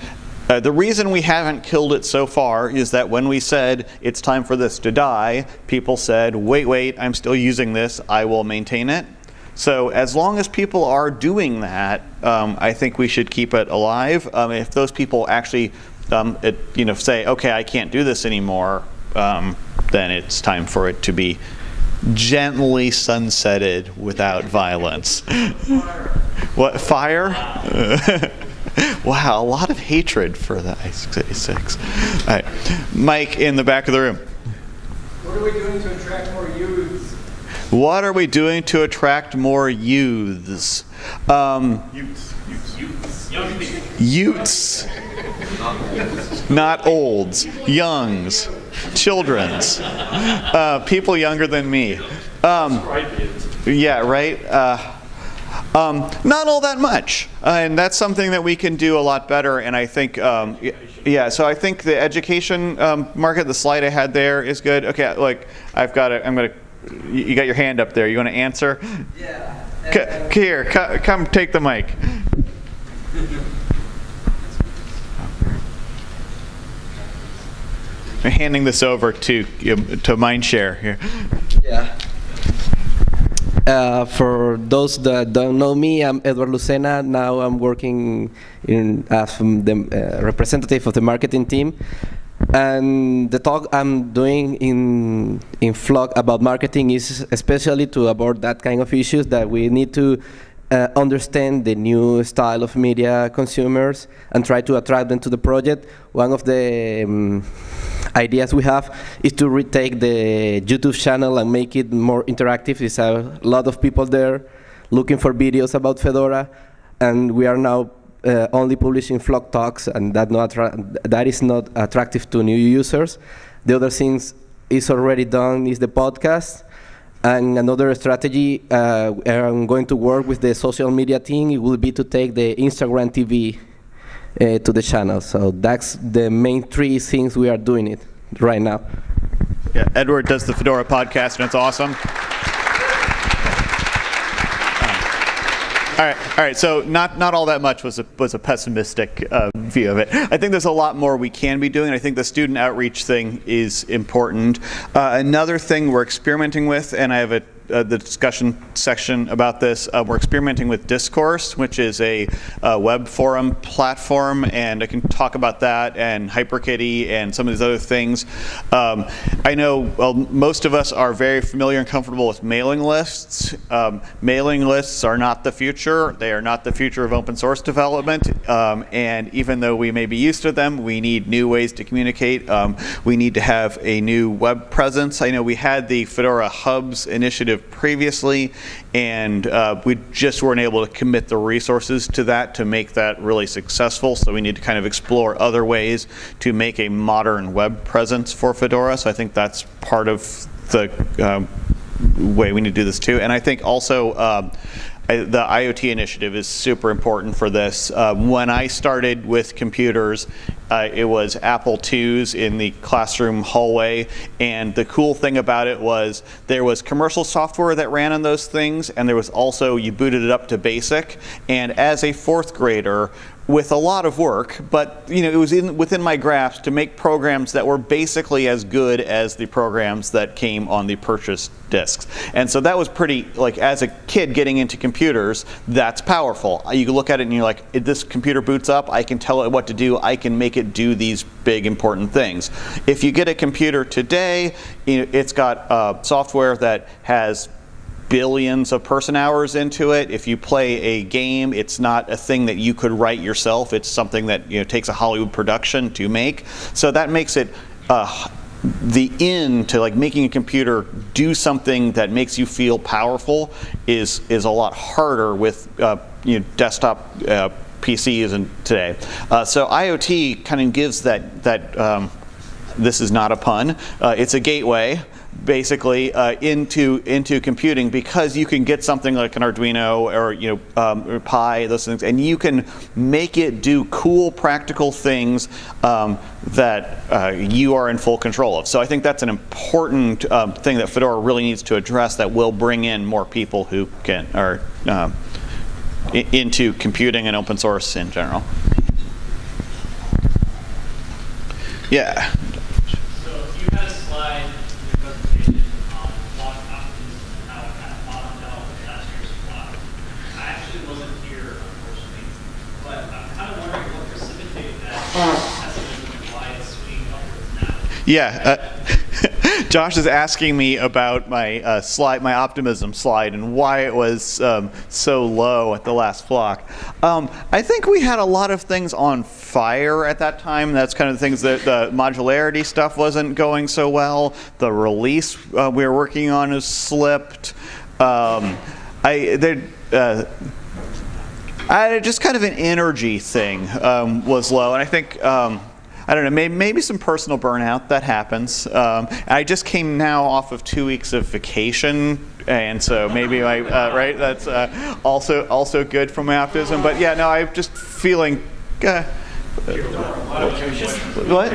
uh, the reason we haven't killed it so far is that when we said it's time for this to die, people said, wait, wait, I'm still using this, I will maintain it. So as long as people are doing that, um, I think we should keep it alive. Um, if those people actually, um, it, you know, say, okay, I can't do this anymore, um, then it's time for it to be gently sunsetted without violence. (laughs) what fire? (laughs) wow, a lot of hatred for the i686. All right, Mike in the back of the room. What are we doing to attract more youths? What are we doing to attract more youths? Um, Utes. Not olds. Youngs. Children's. Uh, people younger than me. Um, yeah, right? Uh, um, not all that much. Uh, and that's something that we can do a lot better. And I think, um, yeah, so I think the education um, market, the slide I had there is good. Okay, like, I've got it. I'm going to, you got your hand up there. You want to answer? Yeah. C- here, co- come take the mic. Handing this over to to Mindshare here. Yeah. Uh, for those that don't know me, I'm Edward Lucena. Now I'm working in, as the uh, representative of the marketing team. And the talk I'm doing in in Flock about marketing is especially to avoid that kind of issues that we need to uh, understand the new style of media consumers and try to attract them to the project. One of the um, ideas we have is to retake the YouTube channel and make it more interactive. There's a lot of people there looking for videos about Fedora, and we are now uh, only publishing Flock Talks, and that, not that is not attractive to new users. The other things is already done is the podcast. And another strategy, uh, I'm going to work with the social media team, it will be to take the Instagram TV uh, to the channel. So that's the main three things we are doing it right now. Yeah, Edward does the Fedora podcast, and it's awesome. All right, all right. So not not all that much was a was a pessimistic uh, view of it. I think there's a lot more we can be doing. I think the student outreach thing is important. Uh, another thing we're experimenting with, and I have a uh, the discussion section about this. Uh, we're experimenting with Discourse, which is a uh, web forum platform, and I can talk about that and HyperKitty and some of these other things. Um, I know well, most of us are very familiar and comfortable with mailing lists. Um, mailing lists are not the future. They are not the future of open source development. Um, and even though we may be used to them, we need new ways to communicate. Um, we need to have a new web presence. I know we had the Fedora Hubs initiative previously, and uh, we just weren't able to commit the resources to that to make that really successful. So we need to kind of explore other ways to make a modern web presence for Fedora. So I think that's part of the um, way we need to do this too. And I think also um, I- the IoT initiative is super important for this. Uh, when I started with computers, uh, it was Apple IIs in the classroom hallway, and the cool thing about it was there was commercial software that ran on those things, and there was also you booted it up to BASIC. And as a fourth grader, with a lot of work, but you know it was in, within my grasp to make programs that were basically as good as the programs that came on the purchased discs. And so that was pretty like as a kid getting into computers, that's powerful. You look at it and you're like, this computer boots up, I can tell it what to do. I can make it do these big important things. If you get a computer today, you know, it's got uh, software that has billions of person hours into it. If you play a game, it's not a thing that you could write yourself. It's something that you know takes a Hollywood production to make. So that makes it uh, the in to like making a computer do something that makes you feel powerful is is a lot harder with uh, you know desktop. Uh, PCs and today, uh, so IoT kind of gives that that um, this is not a pun. Uh, it's a gateway basically uh, into into computing because you can get something like an Arduino or you know um, or Pi those things and you can make it do cool practical things um, that uh, you are in full control of. So I think that's an important um, thing that Fedora really needs to address that will bring in more people who can are um, into computing and open source in general. Yeah. So you had a slide in your presentation on Flock optimism and how it kind of bottomed out with last year's Flock. I actually wasn't here, unfortunately, but I'm kind of wondering what precipitated that pessimism and why it's swinging upwards now. Yeah. Uh, (laughs) Josh is asking me about my uh, slide, my optimism slide, and why it was um, so low at the last Flock. Um, I think we had a lot of things on fire at that time. That's kind of the things that the modularity stuff wasn't going so well. The release uh, we were working on has slipped. Um, I there. I, just kind of an energy thing um, was low, and I think um, I don't know maybe, maybe some personal burnout that happens. Um, I just came now off of two weeks of vacation, and so maybe I, uh, right that's uh, also also good for my optimism. But yeah, no, I'm just feeling. Uh, what?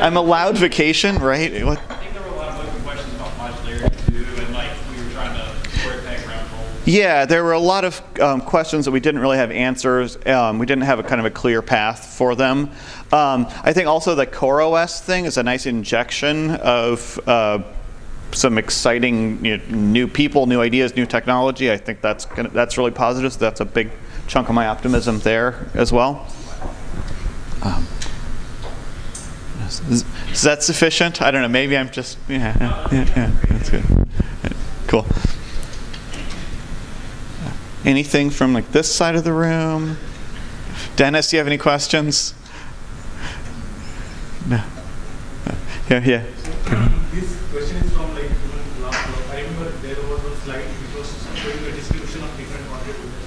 I'm allowed vacation, right? What? I think there were a lot of open questions about modularity too, and like we were trying to square peg round hole. Yeah, there were a lot of um, questions that we didn't really have answers. Um, we didn't have a kind of a clear path for them. Um, I think also the CoreOS thing is a nice injection of uh, some exciting you know, new people, new ideas, new technology. I think that's gonna, that's really positive. So that's a big chunk of my optimism there as well. Um, is, is that sufficient? I don't know. Maybe I'm just yeah yeah, yeah that's good. Cool. Anything from like this side of the room? Dennis, do you have any questions? No. Yeah, yeah. This question is from like. I remember there was one slide which was showing the distribution of different contributors.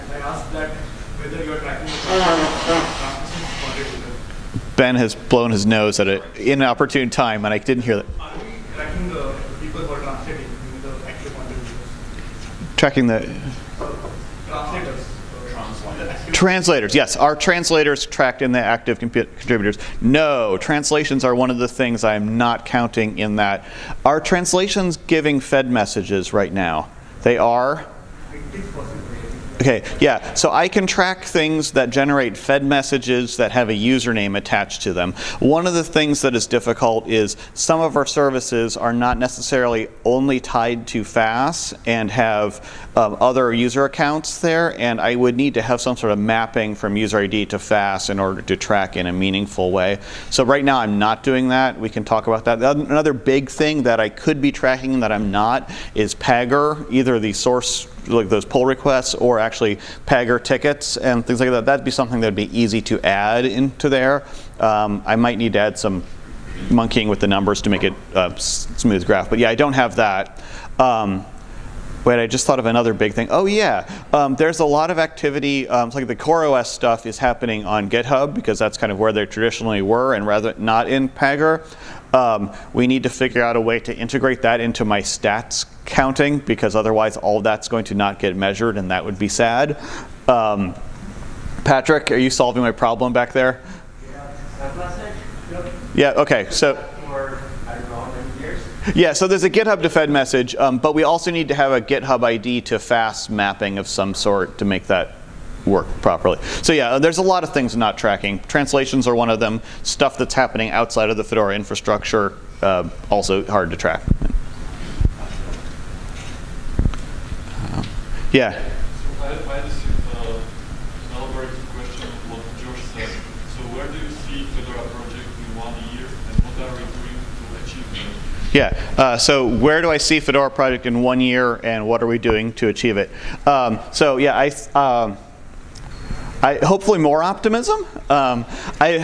And I asked that whether you are tracking the. Ben has blown his nose at an inopportune time, and I didn't hear that. Are we tracking the people who are translating in the active contributors? Tracking the Translators. The active translators. Yes, are translators tracked in the active contributors? No, translations are one of the things I am not counting in that. Are translations giving Fed messages right now? They are. Okay, yeah. So I can track things that generate fed messages that have a username attached to them. One of the things that is difficult is some of our services are not necessarily only tied to FAS and have um, other user accounts there, and I would need to have some sort of mapping from user ID to FAS in order to track in a meaningful way. So right now I'm not doing that. We can talk about that. Another big thing that I could be tracking that I'm not is Pagure, either the source like those pull requests or actually Pagure tickets and things like that. That'd be something that'd be easy to add into there. Um, I might need to add some monkeying with the numbers to make it a smooth graph. But yeah, I don't have that. Um, Wait, I just thought of another big thing. Oh yeah, um, there's a lot of activity. Um, like the CoreOS stuff is happening on GitHub because that's kind of where they traditionally were, and rather not in Pagure. Um, we need to figure out a way to integrate that into my stats counting because otherwise all that's going to not get measured, and that would be sad. Um, Patrick, are you solving my problem back there? Yeah. Okay. So. Yeah, so there's a GitHub to Fed message, um, but we also need to have a GitHub ID to FAS mapping of some sort to make that work properly. So yeah, there's a lot of things not tracking. Translations are one of them. Stuff that's happening outside of the Fedora infrastructure, uh, also hard to track. Yeah. So I, I received uh, an elaborate question of what Josh said. So where do you see Fedora project in one year, and what are we doing to achieve that? Yeah, uh, so where do I see Fedora project in one year and what are we doing to achieve it? Um, so yeah, I, um, I, hopefully more optimism. Um, I,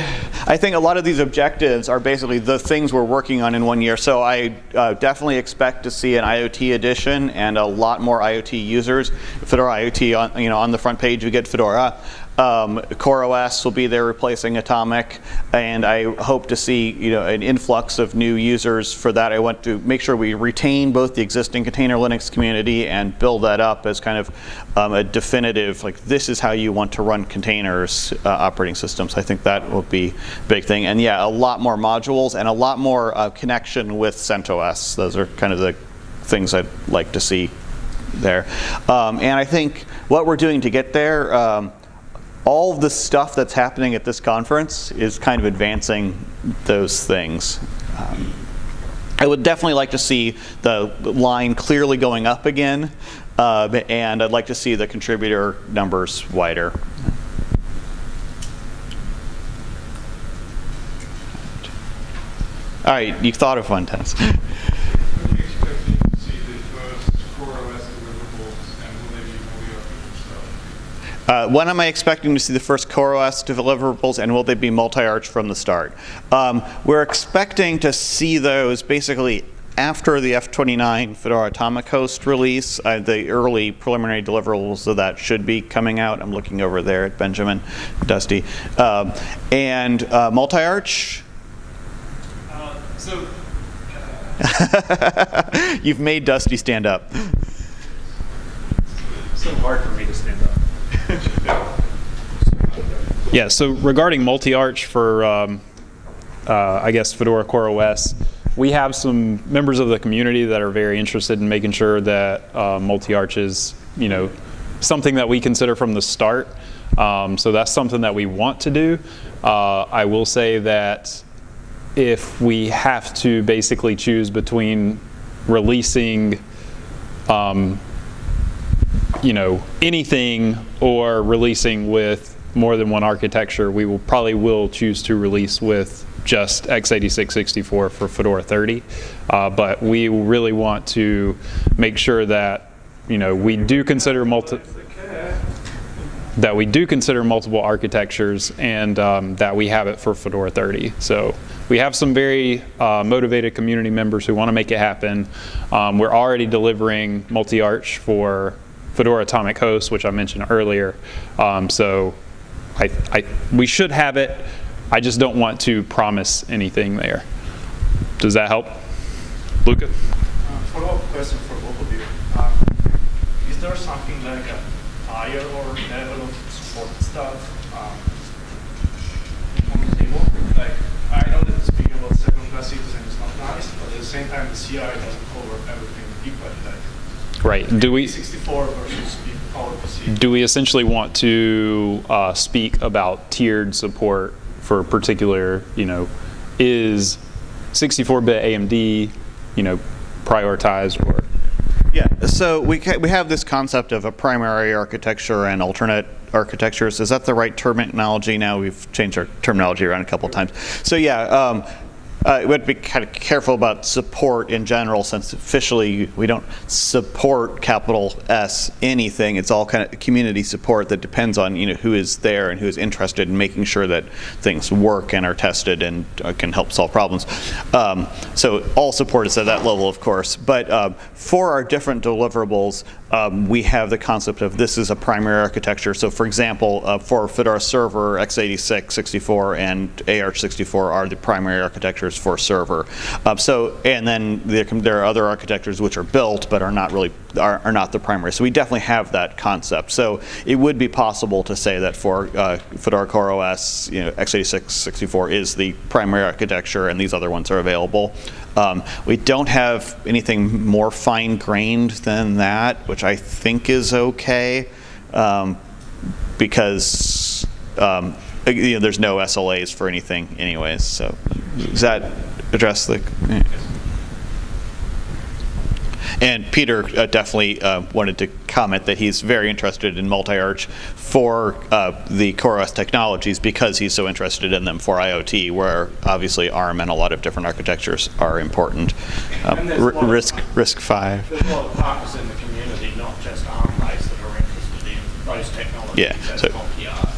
I think a lot of these objectives are basically the things we're working on in one year. So I uh, definitely expect to see an IoT edition and a lot more IoT users. Fedora IoT, on, you know, on the front page you get Fedora. Um, CoreOS will be there replacing Atomic, and I hope to see you know an influx of new users for that. I want to make sure we retain both the existing container Linux community and build that up as kind of um, a definitive like this is how you want to run containers uh, operating systems. I think that will be a big thing, and yeah, a lot more modules and a lot more uh, connection with CentOS. Those are kind of the things I'd like to see there. Um, and I think what we're doing to get there. Um, all of the stuff that's happening at this conference is kind of advancing those things. Um, I would definitely like to see the line clearly going up again, uh, and I'd like to see the contributor numbers wider. All right, you thought of one, Dennis. (laughs) Uh, when am I expecting to see the first CoreOS deliverables and will they be multi-arch from the start? Um, we're expecting to see those basically after the F29 Fedora Atomic Host release. Uh, the early preliminary deliverables of that should be coming out. I'm looking over there at Benjamin, Dusty. Um, and uh, multi-arch? Uh, so (laughs) You've made Dusty stand up. It's so hard for me to stand up. Yeah, so regarding multi-arch for, um, uh, I guess, Fedora CoreOS, we have some members of the community that are very interested in making sure that uh, multi-arch is, you know, something that we consider from the start. Um, so that's something that we want to do. Uh, I will say that if we have to basically choose between releasing um, you know, anything or releasing with more than one architecture, we will probably will choose to release with just x86-64 for Fedora 30. Uh, but we really want to make sure that, you know, we do consider multi that we do consider multiple architectures and um, that we have it for Fedora 30. So we have some very uh, motivated community members who want to make it happen. Um, we're already delivering multi-arch for Fedora Atomic Host, which I mentioned earlier. Um, so I, I, we should have it. I just don't want to promise anything there. Does that help? Luca? Uh, follow-up question for both of you. Um, is there something like a higher or level of support stuff um, on the table? Like, I know that speaking about second-class citizen is not nice, but at the same time, the CI doesn't cover everything equally. Like, Right. Do we? 64 versus do we essentially want to uh, speak about tiered support for particular, you know, is 64-bit AMD, you know, prioritized or? Yeah, so we, ca- we have this concept of a primary architecture and alternate architectures. Is that the right terminology now? We've changed our terminology around a couple of times. So yeah, um, uh, we have to be kind of careful about support in general since officially we don't support capital S anything. It's all kind of community support that depends on you know who is there and who is interested in making sure that things work and are tested and uh, can help solve problems. Um, so all support is at that level, of course. But um, for our different deliverables, um, we have the concept of this is a primary architecture. So for example, uh, for Fedora Server, x86, 64, and AArch64 are the primary architectures for server. Um, so, and then there, there are other architectures which are built but are not really, are, are not the primary. So we definitely have that concept. So it would be possible to say that for uh, Fedora CoreOS, you know, x86, 64 is the primary architecture and these other ones are available. Um, we don't have anything more fine-grained than that, which I think is okay, um, because um, you know, there's no SLAs for anything anyways. So does that address the? yeah. And Peter uh, definitely uh, wanted to comment that he's very interested in multi-arch for uh, the CoreOS technologies because he's so interested in them for IoT, where obviously ARM and a lot of different architectures are important. Um, And there's a R- lot of- risk, RISC-V. There's a lot of partners in the community, not just ARM-based, that are interested in those technologies Yeah, as so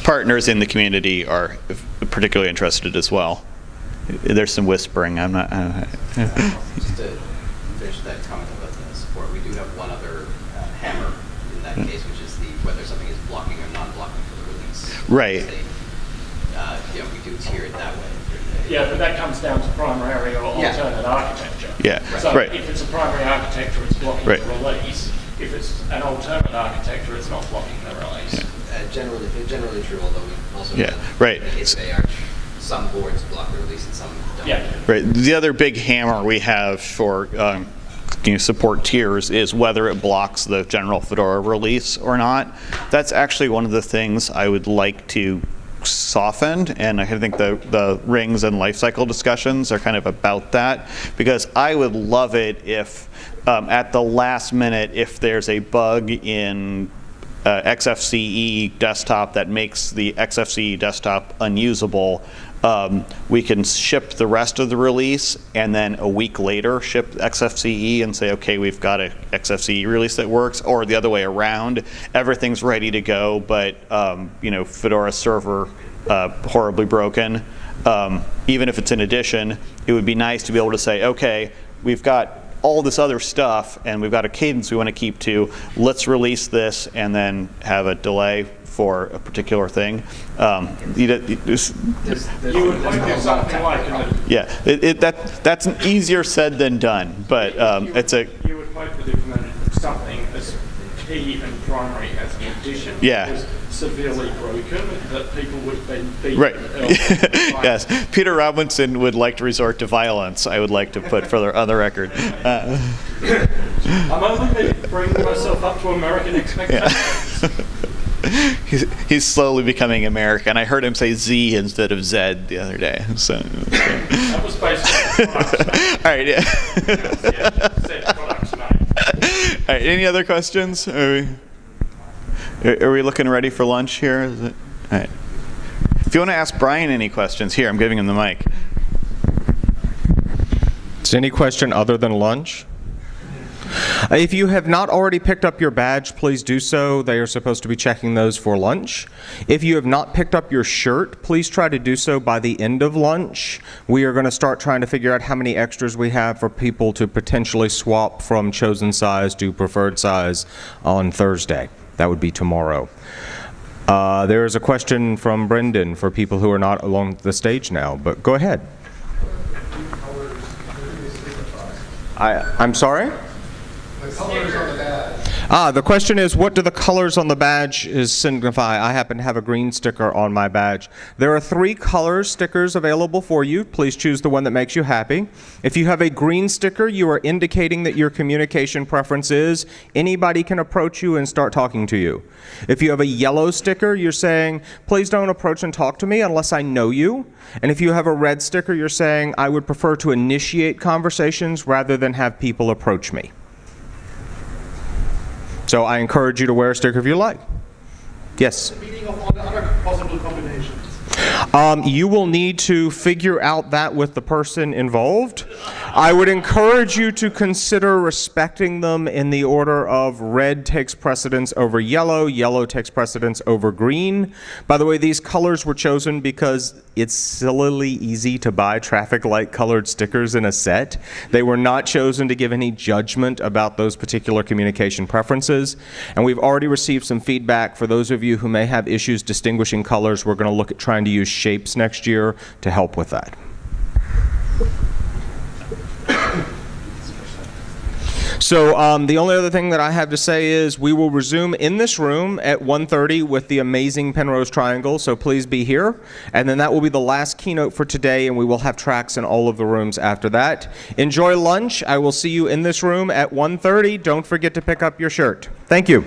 partners in the community are particularly interested as well. There's some whispering. I'm not. Uh, Just Right. Uh, yeah, we do tier it that way. Yeah, but that comes down to primary or Yeah. alternate architecture. Yeah, So right. if it's a primary architecture, it's blocking Right. the release. If it's an alternate architecture, it's not blocking the release. Uh, generally, generally true, although we also Yeah, have, right. in the case of ARch, some boards block the release and some don't. Yeah. Right. The other big hammer we have for um, you know, support tiers is whether it blocks the general Fedora release or not. That's actually one of the things I would like to soften, and I think the, the rings and lifecycle discussions are kind of about that, because I would love it if um, at the last minute, if there's a bug in uh, XFCE desktop that makes the XFCE desktop unusable, um, we can ship the rest of the release and then a week later ship XFCE and say, okay, we've got a XFCE release that works, or the other way around, everything's ready to go, but um, you know, Fedora server uh, horribly broken. Um, even if it's an addition, it would be nice to be able to say, okay, we've got all this other stuff and we've got a cadence we want to keep to. Let's release this and then have a delay for a particular thing. Um, you, you just- You would if something like a yeah, it, it, that that's easier said than done, but um, it's a You would hope that if something as key and primary as an addition Yeah. was severely broken, that people would beaten right. (laughs) yes, Peter Robinson would like to resort to violence. I would like to put further on the record. Uh, (laughs) I'm only bringing myself up to American expectations. (laughs) (laughs) he's, he's slowly becoming American. I heard him say Z instead of Z the other day. So, That was based (laughs) all right, yeah. said products (laughs) name. All right, any other questions? Are we, are- are we looking ready for lunch here? Is it, all right. If you want to ask Brian any questions, here, I'm giving him the mic. Is any question other than lunch? Uh, If you have not already picked up your badge, please do so. They are supposed to be checking those for lunch. If you have not picked up your shirt, please try to do so by the end of lunch. We are going to start trying to figure out how many extras we have for people to potentially swap from chosen size to preferred size on Thursday. That would be tomorrow. Uh, there is a question from Brendan for people who are not along the stage now, but go ahead. I, I'm sorry? The. Ah, the question is, what do the colors on the badge is signify? I happen to have a green sticker on my badge. There are three color stickers available for you. Please choose the one that makes you happy. If you have a green sticker, you are indicating that your communication preference is anybody can approach you and start talking to you. If you have a yellow sticker, you're saying, please don't approach and talk to me unless I know you. And if you have a red sticker, you're saying, I would prefer to initiate conversations rather than have people approach me. So I encourage you to wear a sticker if you like. Yes? Meaning of all the other possible combinations. Um, you will need to figure out that with the person involved. I would encourage you to consider respecting them in the order of red takes precedence over yellow, yellow takes precedence over green. By the way, these colors were chosen because it's sillily easy to buy traffic light colored stickers in a set. They were not chosen to give any judgment about those particular communication preferences. And we've already received some feedback for those of you who may have issues distinguishing colors. We're going to look at trying to use shapes next year to help with that. So um, the only other thing that I have to say is we will resume in this room at 1.30 with the amazing Penrose Triangle, so please be here. And then that will be the last keynote for today, and we will have tracks in all of the rooms after that. Enjoy lunch. I will see you in this room at 1.30. Don't forget to pick up your shirt. Thank you.